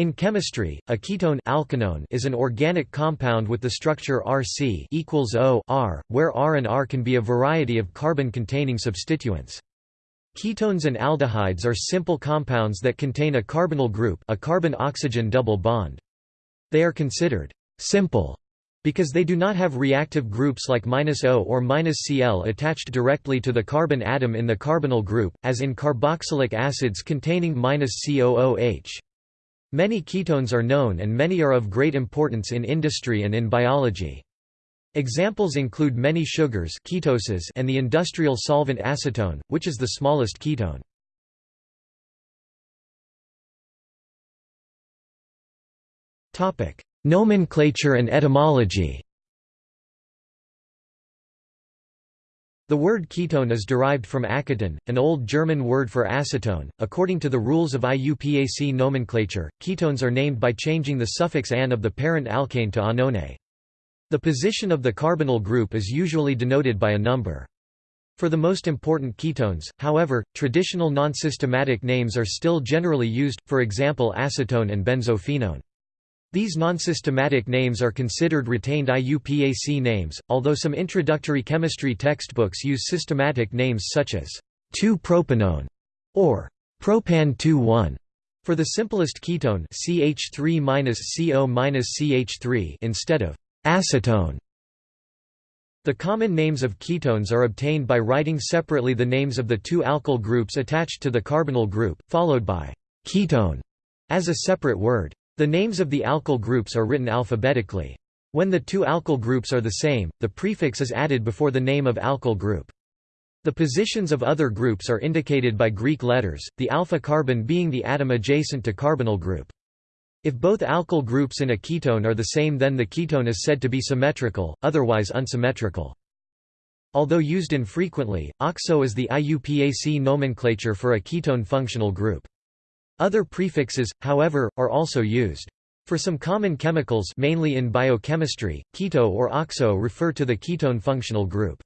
In chemistry, a ketone alkanone is an organic compound with the structure Rc equals O R, where R and R can be a variety of carbon-containing substituents. Ketones and aldehydes are simple compounds that contain a carbonyl group a carbon-oxygen double bond. They are considered «simple» because they do not have reactive groups like -O or -Cl attached directly to the carbon atom in the carbonyl group, as in carboxylic acids containing -COOH. Many ketones are known and many are of great importance in industry and in biology. Examples include many sugars ketoses and the industrial solvent acetone, which is the smallest ketone. Nomenclature and etymology The word ketone is derived from Aketon, an old German word for acetone. According to the rules of IUPAC nomenclature, ketones are named by changing the suffix an of the parent alkane to -anone. The position of the carbonyl group is usually denoted by a number. For the most important ketones, however, traditional non-systematic names are still generally used, for example acetone and benzophenone. These non-systematic names are considered retained IUPAC names, although some introductory chemistry textbooks use systematic names such as 2-propanone or propan 2,1 for the simplest ketone CH3-CO-CH3 instead of acetone. The common names of ketones are obtained by writing separately the names of the two alkyl groups attached to the carbonyl group, followed by ketone as a separate word. The names of the alkyl groups are written alphabetically. When the two alkyl groups are the same, the prefix is added before the name of alkyl group. The positions of other groups are indicated by Greek letters, the alpha carbon being the atom adjacent to carbonyl group. If both alkyl groups in a ketone are the same then the ketone is said to be symmetrical, otherwise unsymmetrical. Although used infrequently, oxo is the IUPAC nomenclature for a ketone functional group. Other prefixes, however, are also used. For some common chemicals mainly in biochemistry, keto or oxo refer to the ketone functional group.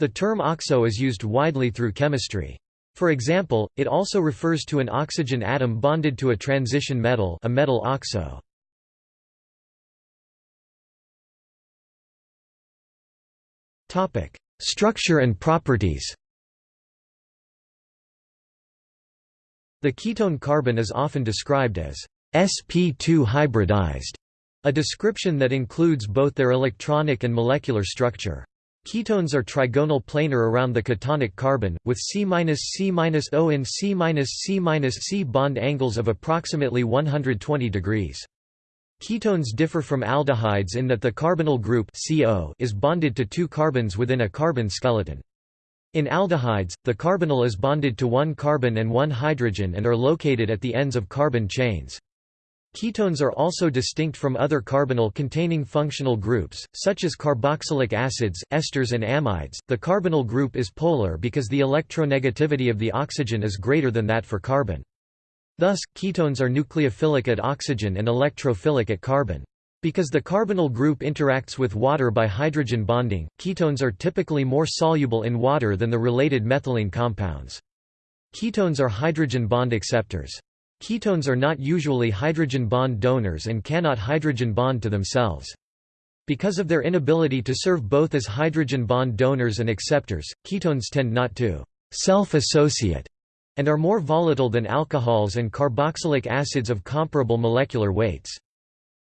The term oxo is used widely through chemistry. For example, it also refers to an oxygen atom bonded to a transition metal a metal oxo. Structure and properties The ketone carbon is often described as sp2 hybridized, a description that includes both their electronic and molecular structure. Ketones are trigonal planar around the ketonic carbon, with C-C-O and C-C-C bond angles of approximately 120 degrees. Ketones differ from aldehydes in that the carbonyl group CO is bonded to two carbons within a carbon skeleton. In aldehydes, the carbonyl is bonded to one carbon and one hydrogen and are located at the ends of carbon chains. Ketones are also distinct from other carbonyl-containing functional groups, such as carboxylic acids, esters and amides. The carbonyl group is polar because the electronegativity of the oxygen is greater than that for carbon. Thus, ketones are nucleophilic at oxygen and electrophilic at carbon. Because the carbonyl group interacts with water by hydrogen bonding, ketones are typically more soluble in water than the related methylene compounds. Ketones are hydrogen bond acceptors. Ketones are not usually hydrogen bond donors and cannot hydrogen bond to themselves. Because of their inability to serve both as hydrogen bond donors and acceptors, ketones tend not to self-associate and are more volatile than alcohols and carboxylic acids of comparable molecular weights.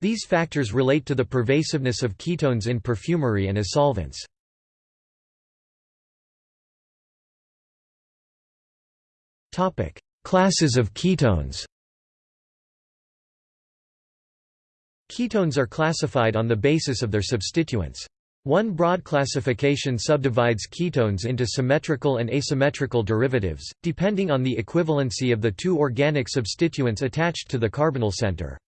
These factors relate to the pervasiveness of ketones in perfumery and as solvents. Classes of ketones Ketones are classified on the basis of their substituents. One broad classification subdivides ketones into symmetrical and asymmetrical derivatives, depending on the equivalency of the two organic substituents attached to the carbonyl center.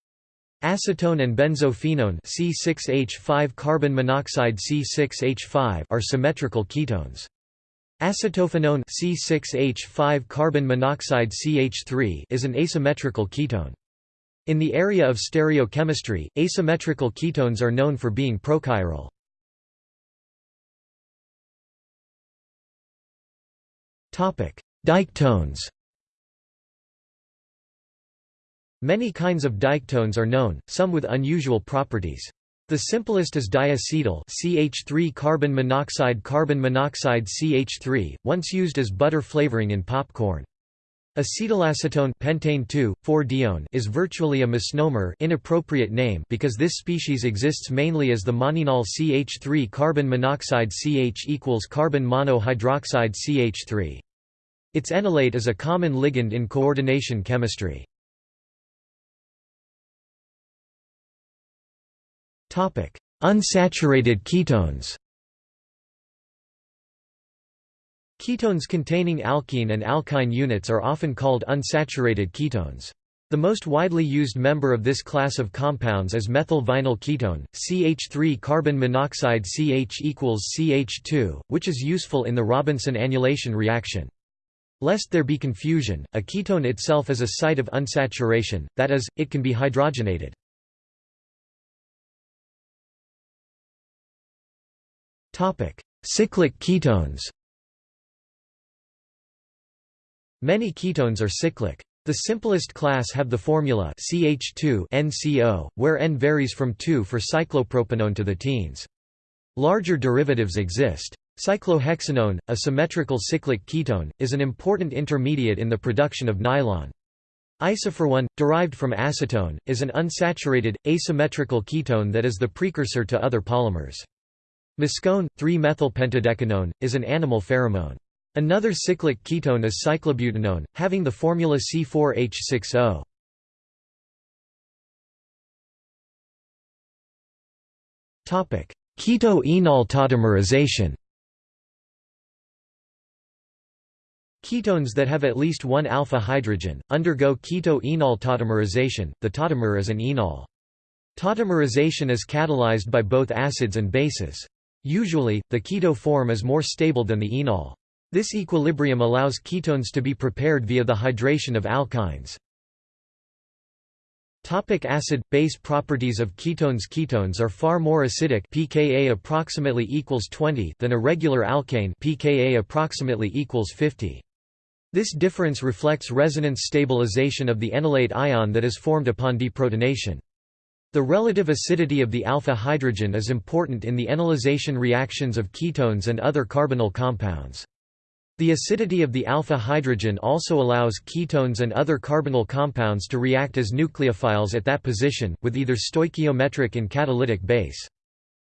Acetone and benzophenone C6H5 carbon monoxide C6H5 are symmetrical ketones. Acetophenone C6H5 carbon monoxide CH3 is an asymmetrical ketone. In the area of stereochemistry, asymmetrical ketones are known for being prochiral. Topic: Diketones Many kinds of diketones are known, some with unusual properties. The simplest is diacetyl CH3 carbon monoxide carbon monoxide CH3, once used as butter flavoring in popcorn. Acetylacetone pentane 2,4-dione is virtually a misnomer inappropriate name because this species exists mainly as the monoenol CH3 carbon monoxide CH equals carbon monohydroxide CH3. Its enolate is a common ligand in coordination chemistry. Unsaturated ketones Ketones containing alkene and alkyne units are often called unsaturated ketones. The most widely used member of this class of compounds is methyl vinyl ketone, CH3 carbon monoxide CH equals CH2, which is useful in the Robinson annulation reaction. Lest there be confusion, a ketone itself is a site of unsaturation, that is, it can be hydrogenated. Cyclic ketones Many ketones are cyclic. The simplest class have the formula CH2NCO, where N varies from 2 for cyclopropanone to the teens. Larger derivatives exist. Cyclohexanone, a symmetrical cyclic ketone, is an important intermediate in the production of nylon. Isophorone, derived from acetone, is an unsaturated, asymmetrical ketone that is the precursor to other polymers. Muscone, 3-methylpentadecanone, is an animal pheromone. Another cyclic ketone is cyclobutanone, having the formula C4H6O. Keto-enol tautomerization Ketones that have at least one alpha hydrogen, undergo keto-enol tautomerization, the tautomer is an enol. Tautomerization is catalyzed by both acids and bases. Usually, the keto form is more stable than the enol. This equilibrium allows ketones to be prepared via the hydration of alkynes. Topic acid base properties of ketones Ketones are far more acidic pKa approximately equals 20 than a regular alkane pKa approximately equals 50. This difference reflects resonance stabilization of the enolate ion that is formed upon deprotonation. The relative acidity of the alpha hydrogen is important in the enolization reactions of ketones and other carbonyl compounds. The acidity of the alpha hydrogen also allows ketones and other carbonyl compounds to react as nucleophiles at that position, with either stoichiometric and catalytic base.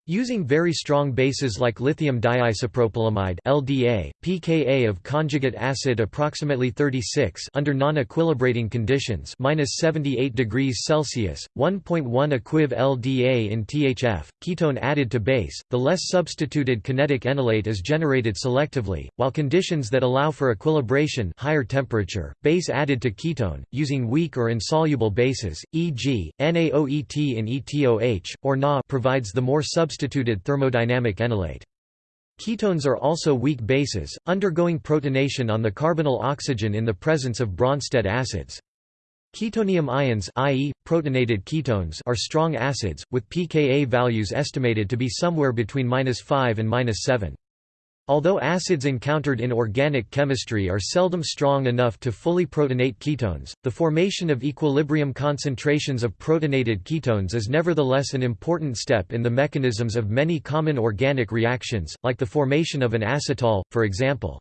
Using very strong bases like lithium diisopropylamide (LDA), pKa of conjugate acid approximately 36 under non-equilibrating conditions (-78 degrees Celsius), 1.1 equiv LDA in THF, ketone added to base. The less substituted kinetic enolate is generated selectively, while conditions that allow for equilibration, higher temperature, base added to ketone using weak or insoluble bases, e.g., NaOET in ETOH or Na provides the more substituted substituted thermodynamic enolate. Ketones are also weak bases, undergoing protonation on the carbonyl oxygen in the presence of Bronsted acids. Ketonium ions i.e., protonated ketones are strong acids, with pKa values estimated to be somewhere between 5 and 7. Although acids encountered in organic chemistry are seldom strong enough to fully protonate ketones, the formation of equilibrium concentrations of protonated ketones is nevertheless an important step in the mechanisms of many common organic reactions, like the formation of an acetal, for example.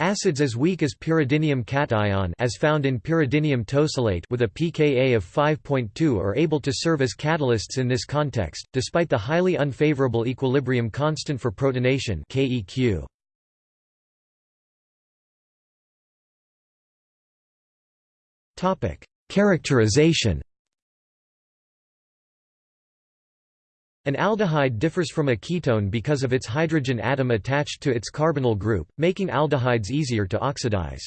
Acids as weak as pyridinium cation as found in pyridinium tosylate with a pKa of 5.2 are able to serve as catalysts in this context, despite the highly unfavorable equilibrium constant for protonation KEQ. Characterization An aldehyde differs from a ketone because of its hydrogen atom attached to its carbonyl group, making aldehydes easier to oxidize.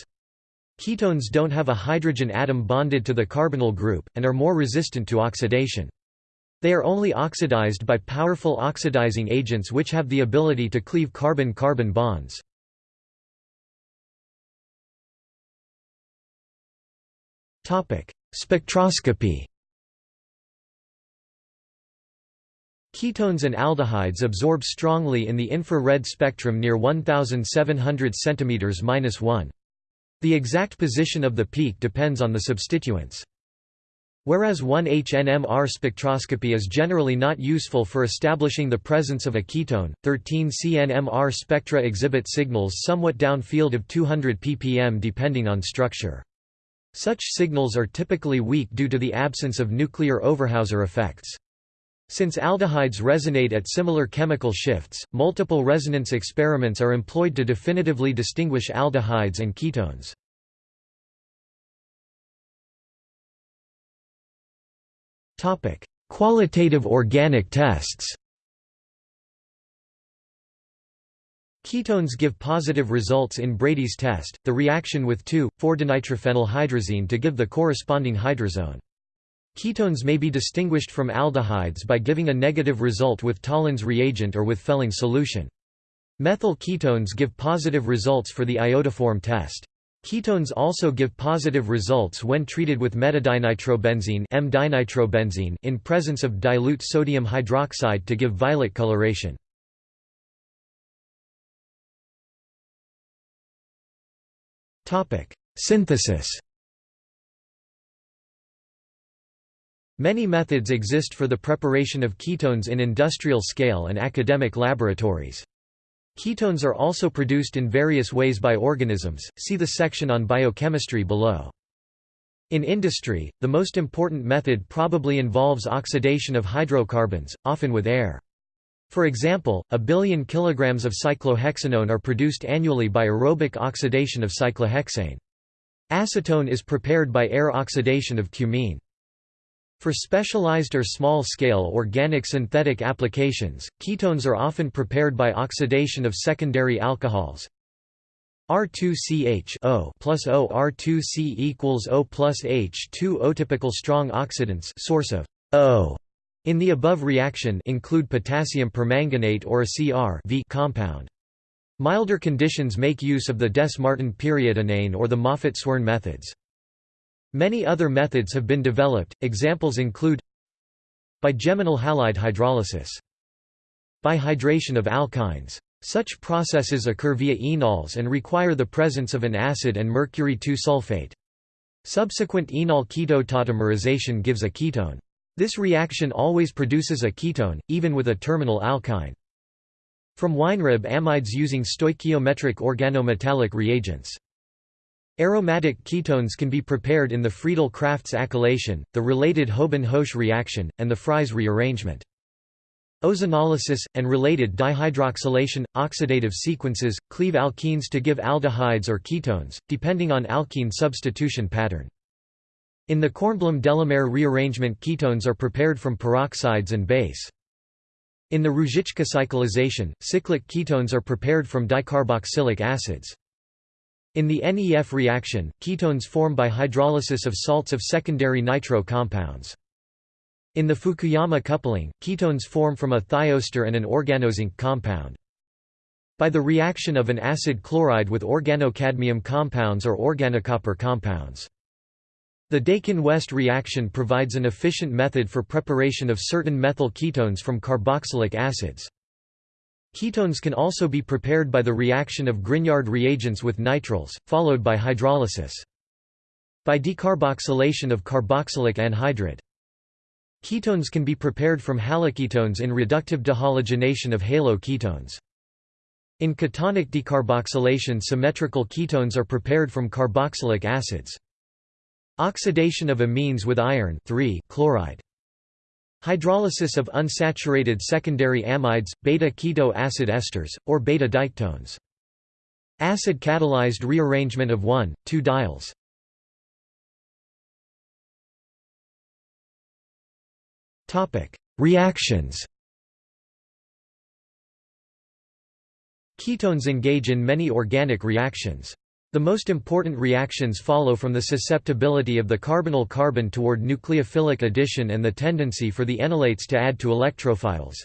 Ketones don't have a hydrogen atom bonded to the carbonyl group, and are more resistant to oxidation. They are only oxidized by powerful oxidizing agents which have the ability to cleave carbon-carbon bonds. Spectroscopy Ketones and aldehydes absorb strongly in the infrared spectrum near 1700 cm-1. The exact position of the peak depends on the substituents. Whereas 1-HNMR spectroscopy is generally not useful for establishing the presence of a ketone, 13-CNMR spectra exhibit signals somewhat downfield of 200 ppm depending on structure. Such signals are typically weak due to the absence of nuclear Overhauser effects. Since aldehydes resonate at similar chemical shifts, multiple resonance experiments are employed to definitively distinguish aldehydes and ketones. Topic: Qualitative organic tests. Ketones give positive results in Brady's test, the reaction with 2,4-dinitrophenylhydrazine to give the corresponding hydrazone. Ketones may be distinguished from aldehydes by giving a negative result with Tollens reagent or with Fehling solution. Methyl ketones give positive results for the iodoform test. Ketones also give positive results when treated with metadinitrobenzene M-dinitrobenzene in presence of dilute sodium hydroxide to give violet coloration. Synthesis Many methods exist for the preparation of ketones in industrial scale and academic laboratories. Ketones are also produced in various ways by organisms, see the section on biochemistry below. In industry, the most important method probably involves oxidation of hydrocarbons, often with air. For example, a billion kilograms of cyclohexanone are produced annually by aerobic oxidation of cyclohexane. Acetone is prepared by air oxidation of cumene. For specialized or small-scale organic synthetic applications, ketones are often prepared by oxidation of secondary alcohols. R2CH O plus O R2C equals O plus H2O. Typical strong oxidants source of O in the above reaction include potassium permanganate or a CR compound. Milder conditions make use of the Dess-Martin periodinane or the Moffatt-Swern methods. Many other methods have been developed, examples include Bigeminal halide hydrolysis. Bihydration of alkynes. Such processes occur via enols and require the presence of an acid and mercury 2-sulfate. Subsequent enol ketotautomerization gives a ketone. This reaction always produces a ketone, even with a terminal alkyne. From Weinreb amides using stoichiometric organometallic reagents. Aromatic ketones can be prepared in the Friedel-Crafts acylation, the related Houben-Hoesch reaction, and the Fries rearrangement. Ozonolysis, and related dihydroxylation, oxidative sequences, cleave alkenes to give aldehydes or ketones, depending on alkene substitution pattern. In the Kornblum-DeLaMare rearrangement ketones are prepared from peroxides and base. In the Ruzicka cyclization, cyclic ketones are prepared from dicarboxylic acids. In the NEF reaction, ketones form by hydrolysis of salts of secondary nitro compounds. In the Fukuyama coupling, ketones form from a thioester and an organozinc compound. By the reaction of an acid chloride with organocadmium compounds or organocopper compounds. The Dakin-West reaction provides an efficient method for preparation of certain methyl ketones from carboxylic acids. Ketones can also be prepared by the reaction of Grignard reagents with nitriles, followed by hydrolysis. By decarboxylation of carboxylic anhydride. Ketones can be prepared from haloketones in reductive dehalogenation of haloketones. In ketonic decarboxylation symmetrical ketones are prepared from carboxylic acids. Oxidation of amines with iron chloride. Hydrolysis of unsaturated secondary amides, beta-keto acid esters, or beta-diketones. Acid-catalyzed rearrangement of 1,2-diols. Reactions Ketones engage in many organic reactions. The most important reactions follow from the susceptibility of the carbonyl carbon toward nucleophilic addition and the tendency for the enolates to add to electrophiles.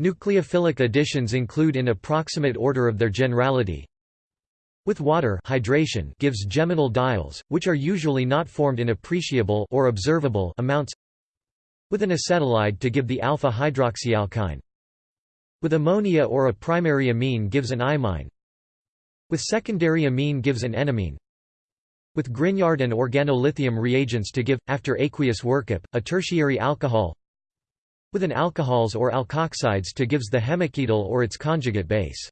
Nucleophilic additions include in approximate order of their generality. With water hydration gives geminal diols, which are usually not formed in appreciable or observable amounts. With an acetylide to give the alpha hydroxyalkyne. With ammonia or a primary amine gives an imine with secondary amine gives an enamine with Grignard and organolithium reagents to give, after aqueous workup, a tertiary alcohol with an alcohols or alkoxides to gives the hemiketal or its conjugate base.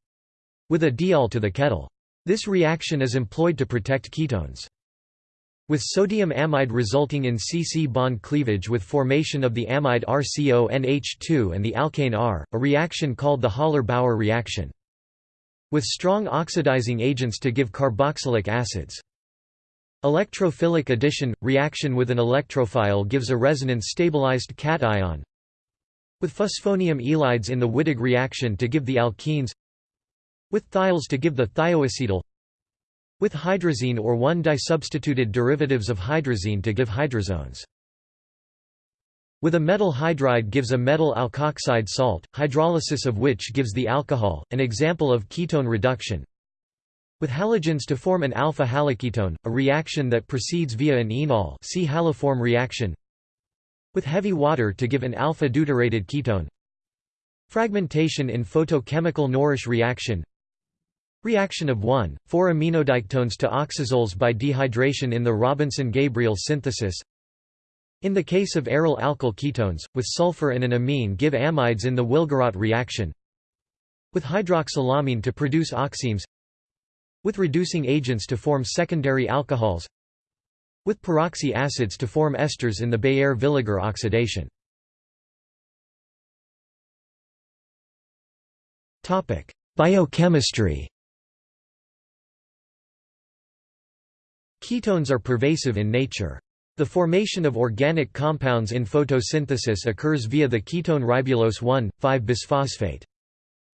With a diol to the ketal. This reaction is employed to protect ketones. With sodium amide resulting in C-C bond cleavage with formation of the amide RCONH2 and the alkane R, a reaction called the Haller-Bauer reaction. With strong oxidizing agents to give carboxylic acids. Electrophilic addition – reaction with an electrophile gives a resonance-stabilized cation. With phosphonium ylides in the Wittig reaction to give the alkenes. With thiols to give the thioacetal With hydrazine or 1-disubstituted derivatives of hydrazine to give hydrazones with a metal hydride gives a metal alkoxide salt, hydrolysis of which gives the alcohol, an example of ketone reduction with halogens to form an alpha haloketone, a reaction that proceeds via an enol see haloform reaction. With heavy water to give an alpha deuterated ketone. Fragmentation in photochemical Norrish reaction. Reaction of 1,4 aminodiketones to oxazoles by dehydration in the Robinson-Gabriel synthesis. In the case of aryl alkyl ketones, with sulfur and an amine give amides in the Willgerodt reaction. With hydroxylamine to produce oximes with reducing agents to form secondary alcohols with peroxy acids to form esters in the Baeyer-Villiger oxidation. Biochemistry Ketones are pervasive in nature. The formation of organic compounds in photosynthesis occurs via the ketone ribulose 1,5-bisphosphate.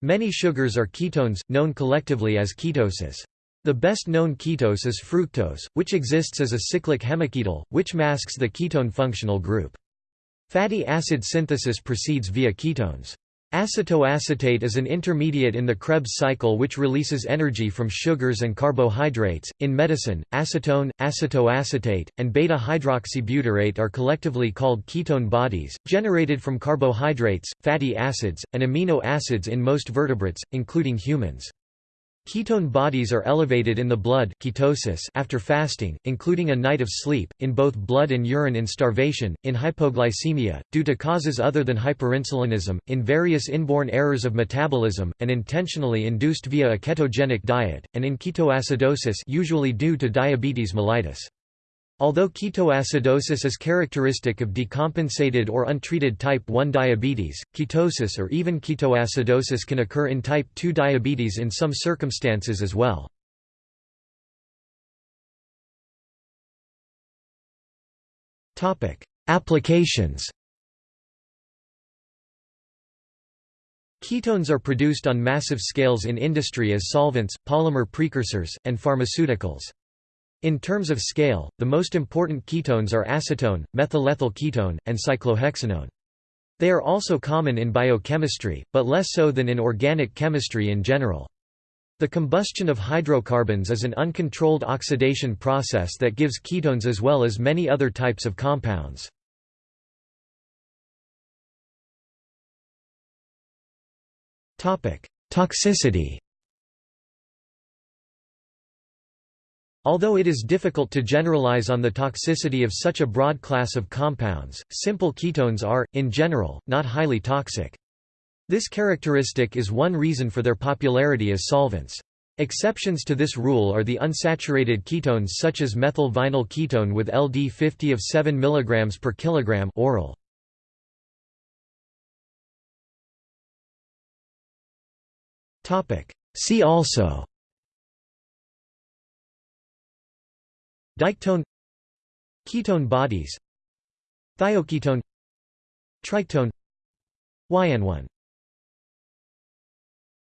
Many sugars are ketones, known collectively as ketoses. The best known ketose is fructose, which exists as a cyclic hemiketal, which masks the ketone functional group. Fatty acid synthesis proceeds via ketones. Acetoacetate is an intermediate in the Krebs cycle which releases energy from sugars and carbohydrates. In medicine, acetone, acetoacetate, and beta hydroxybutyrate are collectively called ketone bodies, generated from carbohydrates, fatty acids, and amino acids in most vertebrates, including humans. Ketone bodies are elevated in the blood ketosis after fasting, including a night of sleep, in both blood and urine in starvation, in hypoglycemia, due to causes other than hyperinsulinism, in various inborn errors of metabolism, and intentionally induced via a ketogenic diet, and in ketoacidosis usually due to diabetes mellitus. Although ketoacidosis is characteristic of decompensated or untreated type 1 diabetes, ketosis or even ketoacidosis can occur in type 2 diabetes in some circumstances as well. Applications Ketones are produced on massive scales in industry as solvents, polymer precursors, and pharmaceuticals. In terms of scale, the most important ketones are acetone, methylethyl ketone, and cyclohexanone. They are also common in biochemistry, but less so than in organic chemistry in general. The combustion of hydrocarbons is an uncontrolled oxidation process that gives ketones as well as many other types of compounds. Toxicity Although it is difficult to generalize on the toxicity of such a broad class of compounds, simple ketones are, in general, not highly toxic. This characteristic is one reason for their popularity as solvents. Exceptions to this rule are the unsaturated ketones such as methyl vinyl ketone with LD50 of 7 mg per kilogram oral. See also Diketone Ketone bodies Thioketone Tritone Ynone